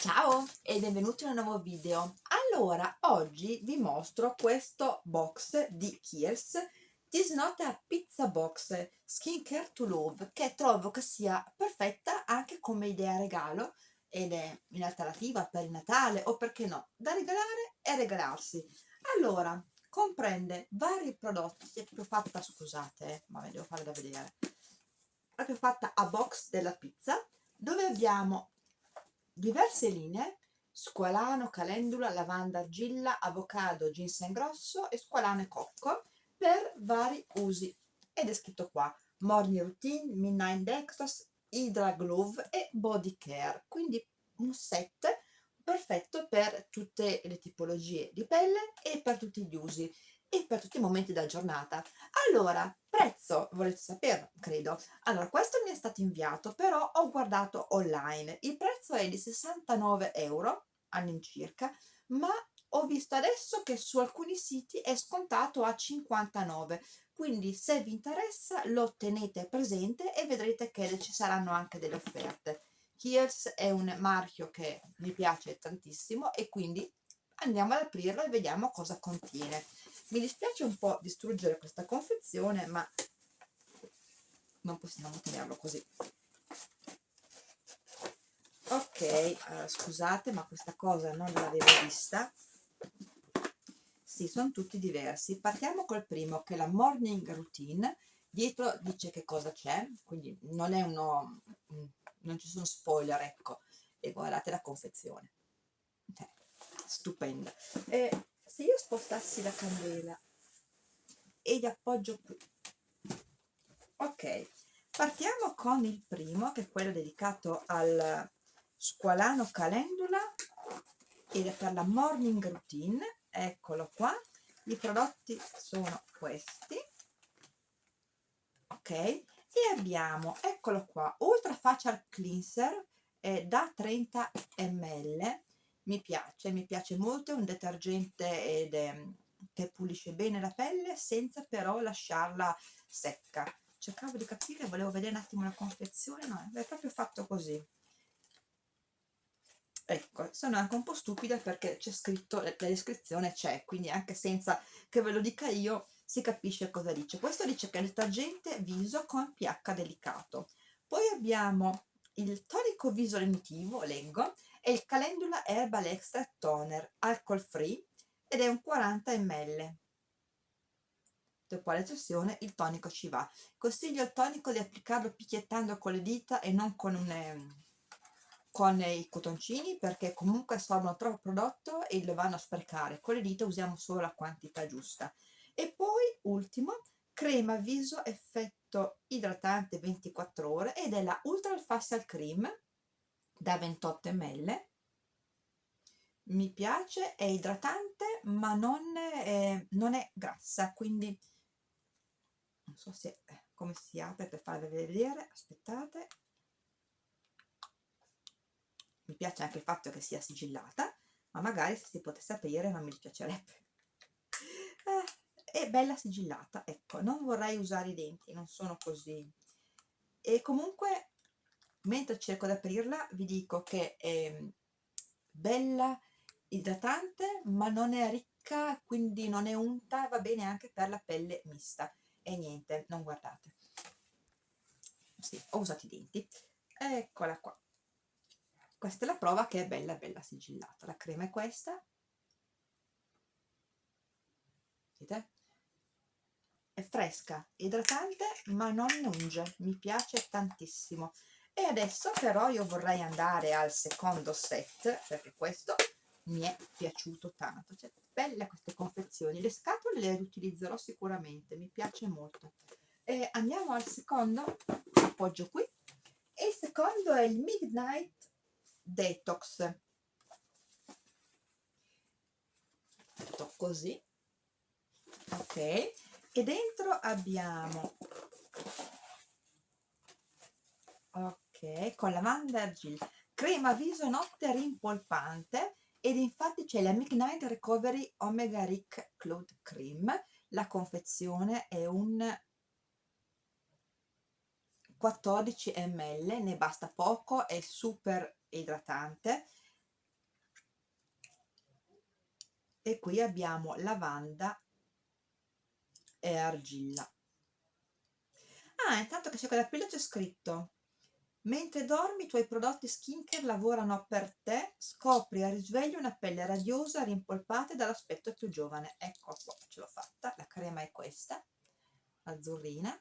Ciao e benvenuti in un nuovo video. Allora, oggi vi mostro questo box di Not a Pizza Box Skincare to Love che trovo che sia perfetta anche come idea regalo ed è in alternativa per il Natale o perché no, da regalare e regalarsi. Allora, comprende vari prodotti, è proprio fatta, scusate, eh, ma ve devo fare da vedere, è proprio fatta a box della pizza dove abbiamo diverse linee squalano, calendula, lavanda, argilla, avocado, ginseng grosso e squalano e cocco per vari usi. Ed è scritto qua morning routine, midnight dextrose, hydra glove e body care. Quindi un set perfetto per tutte le tipologie di pelle e per tutti gli usi e per tutti i momenti della giornata. Allora, prezzo, volete saperlo? Credo. Allora, questo mi è stato inviato, però ho guardato online. Il prezzo è di 69 euro all'incirca, ma ho visto adesso che su alcuni siti è scontato a 59 quindi se vi interessa lo tenete presente e vedrete che ci saranno anche delle offerte Kiehl's è un marchio che mi piace tantissimo e quindi andiamo ad aprirlo e vediamo cosa contiene. Mi dispiace un po' distruggere questa confezione ma non possiamo tenerlo così. Ok uh, scusate ma questa cosa non l'avevo vista. Sì sono tutti diversi. Partiamo col primo che è la morning routine. Dietro dice che cosa c'è quindi non è uno non ci sono spoiler ecco. E guardate la confezione. Eh, stupenda. E se io spostassi la candela e gli appoggio qui. Ok partiamo con il primo che è quello dedicato al squalano calendula è per la morning routine. Eccolo qua. I prodotti sono questi. Ok e abbiamo eccolo qua ultra facial cleanser eh, da 30 ml mi piace, mi piace molto, è un detergente ed è, che pulisce bene la pelle senza però lasciarla secca. Cercavo di capire, volevo vedere un attimo la confezione, no, è proprio fatto così. Ecco, sono anche un po' stupida perché c'è scritto, la descrizione c'è, quindi anche senza che ve lo dica io si capisce cosa dice. Questo dice che è detergente viso con pH delicato. Poi abbiamo il tonico viso lenitivo, leggo, è il Calendula Herbal Extra Toner alcol free ed è un 40 ml. Dopo la cessione il tonico ci va. Consiglio il tonico di applicarlo picchiettando con le dita e non con, un, con i cotoncini perché comunque assorbono troppo prodotto e lo vanno a sprecare. Con le dita usiamo solo la quantità giusta. E poi ultimo crema viso effetto idratante 24 ore ed è la Ultra Facial Cream da 28 ml. Mi piace, è idratante ma non è, non è grassa quindi non so se come si apre per farvi vedere aspettate. Mi piace anche il fatto che sia sigillata ma magari se si potesse aprire non mi dispiacerebbe. Eh, è bella sigillata ecco non vorrei usare i denti non sono così. E comunque mentre cerco di aprirla vi dico che è bella idratante ma non è ricca quindi non è unta va bene anche per la pelle mista. E niente non guardate. Sì, ho usato i denti. Eccola qua. Questa è la prova che è bella bella sigillata. La crema è questa. Vedete? È fresca idratante ma non unge mi piace tantissimo e adesso però io vorrei andare al secondo set perché questo mi è piaciuto tanto. Cioè, belle queste confezioni. Le scatole le utilizzerò sicuramente mi piace molto. E andiamo al secondo appoggio qui. E il secondo è il Midnight Detox. Fatto così. Ok. E dentro abbiamo ok con lavanda argilla. Crema viso notte rimpolpante. Ed infatti c'è la Midnight Recovery Omega Rick Cloud Cream. La confezione è un 14 ml ne basta poco è super idratante. E qui abbiamo lavanda e argilla. Ah intanto che c'è quella pila c'è scritto mentre dormi i tuoi prodotti skincare lavorano per te scopri a risveglio una pelle radiosa rimpolpata e dall'aspetto più giovane. Ecco qua ce l'ho fatta la crema è questa azzurrina.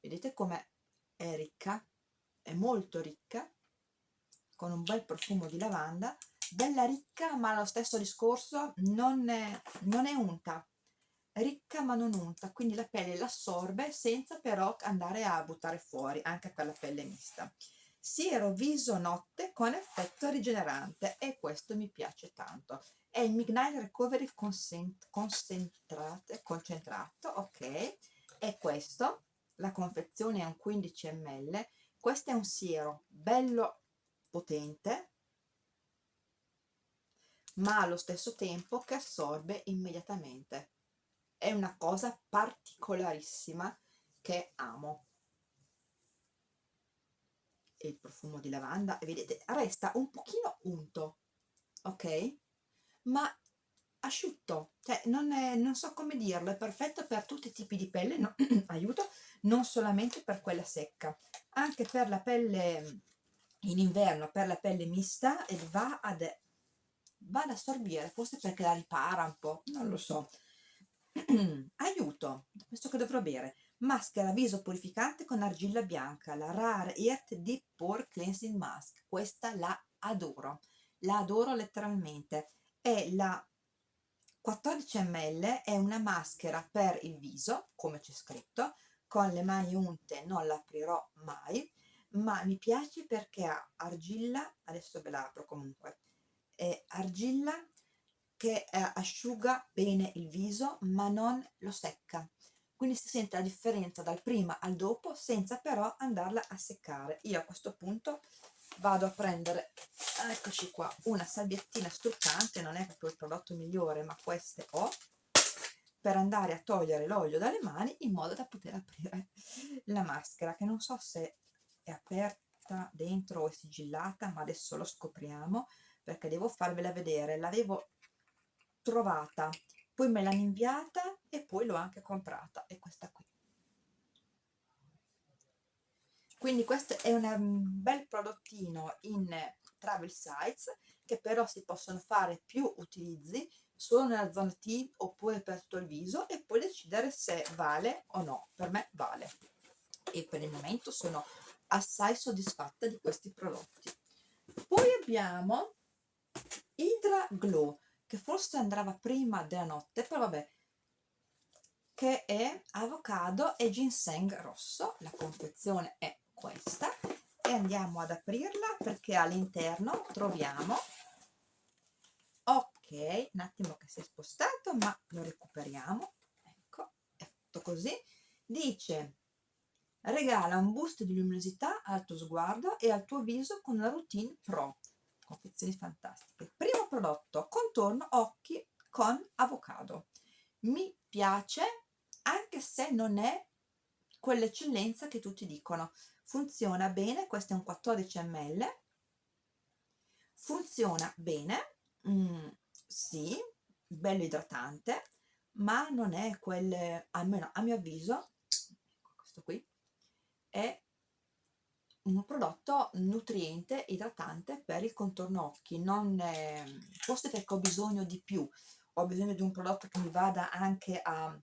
Vedete come è ricca è molto ricca con un bel profumo di lavanda. Bella ricca ma lo stesso discorso non è, non è unta ricca ma non unta quindi la pelle l'assorbe senza però andare a buttare fuori anche per la pelle mista. Siero viso notte con effetto rigenerante e questo mi piace tanto. È il Midnight Recovery concentrato, ok? È questo la confezione è un 15 ml questo è un siero bello potente ma allo stesso tempo che assorbe immediatamente è una cosa particolarissima che amo. E il profumo di lavanda vedete resta un pochino unto ok? Ma asciutto cioè non, è, non so come dirlo è perfetto per tutti i tipi di pelle no, aiuto non solamente per quella secca anche per la pelle in inverno per la pelle mista e va ad, va ad assorbire forse perché la ripara un po' non lo so aiuto questo che dovrò bere. Maschera viso purificante con argilla bianca la Rare Earth Deep Pore Cleansing Mask. Questa la adoro la adoro letteralmente. È la 14 ml è una maschera per il viso come c'è scritto. Con le mani unte non l'aprirò mai ma mi piace perché ha argilla adesso ve la apro comunque. Argilla che eh, asciuga bene il viso ma non lo secca. Quindi si sente la differenza dal prima al dopo senza però andarla a seccare. Io a questo punto vado a prendere eccoci qua una salviettina struccante non è proprio il prodotto migliore ma queste ho per andare a togliere l'olio dalle mani in modo da poter aprire la maschera che non so se è aperta dentro o è sigillata ma adesso lo scopriamo perché devo farvela vedere. L'avevo trovata poi me l'hanno inviata e poi l'ho anche comprata è questa qui. Quindi questo è un bel prodottino in travel size che però si possono fare più utilizzi solo nella zona T oppure per tutto il viso e poi decidere se vale o no. Per me vale. E per il momento sono assai soddisfatta di questi prodotti. Poi abbiamo Hydra Glow che forse andava prima della notte, però vabbè, che è avocado e ginseng rosso, la confezione è questa, e andiamo ad aprirla perché all'interno troviamo, ok, un attimo che si è spostato, ma lo recuperiamo, ecco, è fatto così, dice regala un boost di luminosità al tuo sguardo e al tuo viso con una routine pro confezioni fantastiche. Primo prodotto contorno occhi con avocado. Mi piace anche se non è quell'eccellenza che tutti dicono. Funziona bene questo è un 14 ml funziona bene mm, sì bello idratante ma non è quel almeno a mio avviso ecco questo qui è un prodotto nutriente, idratante per il contorno occhi, non è, forse perché ho bisogno di più, ho bisogno di un prodotto che mi vada anche a,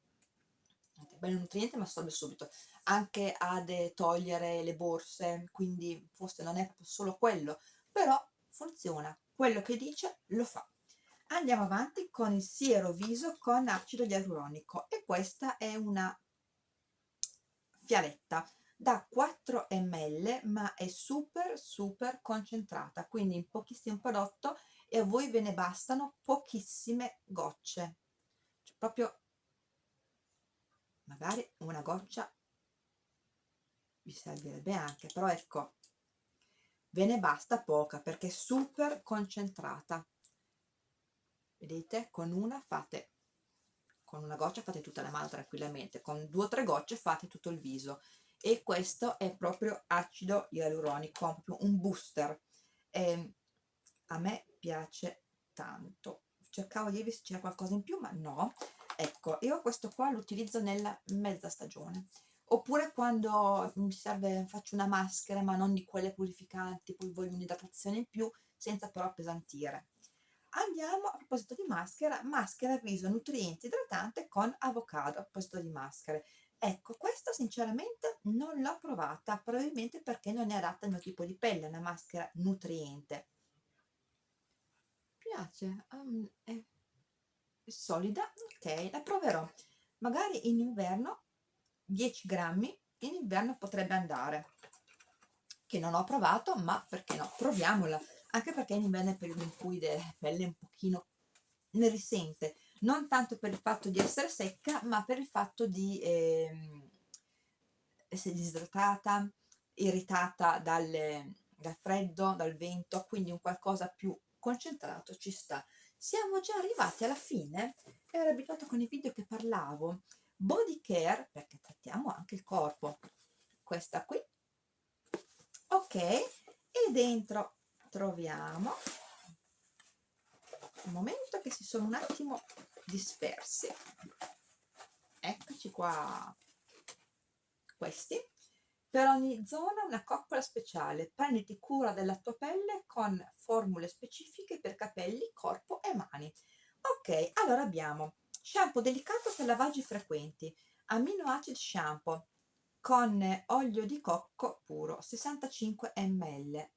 bello nutriente ma assorbe subito, anche a togliere le borse, quindi forse non è solo quello, però funziona, quello che dice lo fa. Andiamo avanti con il siero viso con acido ialuronico e questa è una fialetta da 4 ml ma è super super concentrata quindi in pochissimo prodotto e a voi ve ne bastano pochissime gocce. Cioè proprio magari una goccia vi servirebbe anche però ecco ve ne basta poca perché è super concentrata. Vedete? Con una fate con una goccia fate tutta la mano tranquillamente con due o tre gocce fate tutto il viso e questo è proprio acido ialuronico, un booster. E a me piace tanto. cercavo di dirvi se c'era qualcosa in più ma no. Ecco io questo qua lo utilizzo nella mezza stagione. Oppure quando mi serve faccio una maschera ma non di quelle purificanti poi voglio un'idratazione in più senza però appesantire. Andiamo a proposito di maschera. Maschera viso nutriente idratante con avocado a proposito di maschere ecco questa sinceramente non l'ho provata probabilmente perché non è adatta al mio tipo di pelle una maschera nutriente. Piace um, è solida ok la proverò. Magari in inverno 10 grammi in inverno potrebbe andare. Che non ho provato ma perché no proviamola. Anche perché in inverno è il periodo in cui la pelle un pochino ne risente non tanto per il fatto di essere secca ma per il fatto di eh, essere disidratata irritata dalle, dal freddo dal vento quindi un qualcosa più concentrato ci sta. Siamo già arrivati alla fine ero abituato con i video che parlavo. Body care perché trattiamo anche il corpo. Questa qui. Ok e dentro troviamo. Un momento che si sono un attimo dispersi eccoci qua. Questi. Per ogni zona una coccola speciale. Prenditi cura della tua pelle con formule specifiche per capelli corpo e mani. Ok allora abbiamo shampoo delicato per lavaggi frequenti amino acid shampoo con olio di cocco puro 65 ml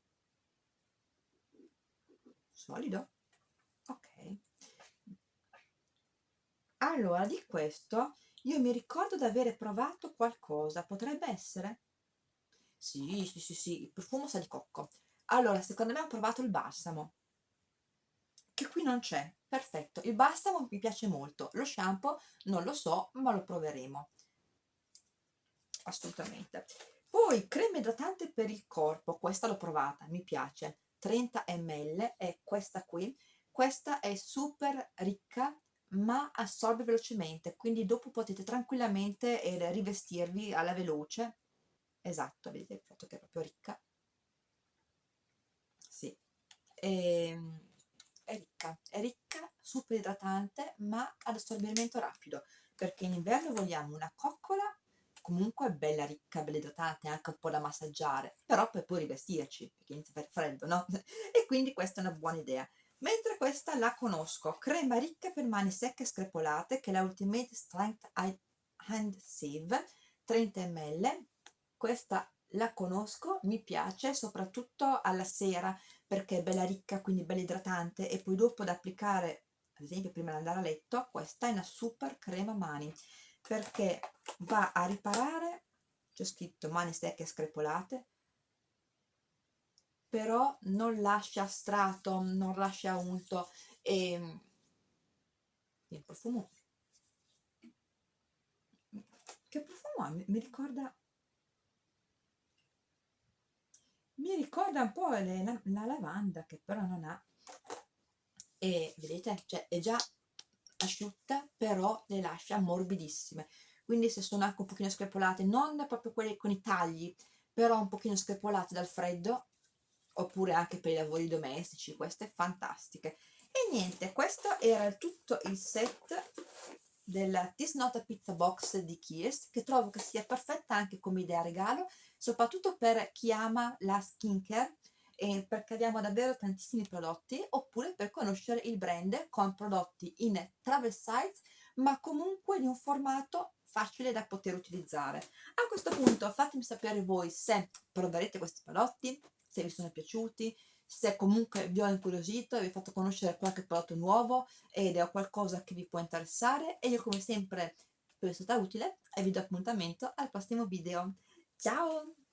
solido? Ok allora di questo io mi ricordo di avere provato qualcosa potrebbe essere? Sì sì sì sì il profumo sa di cocco. Allora secondo me ho provato il balsamo che qui non c'è. Perfetto. Il balsamo mi piace molto. Lo shampoo non lo so ma lo proveremo. Assolutamente. Poi crema idratante per il corpo. Questa l'ho provata mi piace. 30 ml è questa qui. Questa è super ricca ma assorbe velocemente quindi dopo potete tranquillamente eh, rivestirvi alla veloce esatto vedete il fatto che è proprio ricca sì e, ehm, è ricca, è ricca, super idratante, ma ad assorbimento rapido, perché in inverno vogliamo una coccola comunque bella ricca, bella idratante, anche un po' da massaggiare, però poi puoi rivestirci, perché inizia a fare freddo, no? e quindi questa è una buona idea. Mentre questa la conosco, crema ricca per mani secche e screpolate, che è la Ultimate Strength Hand Sieve, 30 ml, questa la conosco, mi piace, soprattutto alla sera, perché è bella ricca, quindi bella idratante e poi dopo da applicare, ad esempio prima di andare a letto, questa è una super crema mani perché va a riparare, c'è scritto mani secche e screpolate, però non lascia strato, non lascia unto e il profumo. Che profumo ha? Mi ricorda mi ricorda un po' le, la, la, lavanda che però non ha. E vedete? Cioè è già asciutta però le lascia morbidissime. Quindi se sono anche un pochino screpolate non proprio quelle con i tagli però un pochino screpolate dal freddo oppure anche per i lavori domestici queste fantastiche. E niente questo era tutto il set della This Not a Pizza Box di Kiehl's che trovo che sia perfetta anche come idea regalo soprattutto per chi ama la skincare e perché abbiamo davvero tantissimi prodotti oppure per conoscere il brand con prodotti in travel size ma comunque di un formato facile da poter utilizzare. A questo punto fatemi sapere voi se proverete questi prodotti se vi sono piaciuti se comunque vi ho incuriosito e vi ho fatto conoscere qualche prodotto nuovo ed è qualcosa che vi può interessare e io come sempre spero sia stata utile e vi do appuntamento al prossimo video. Ciao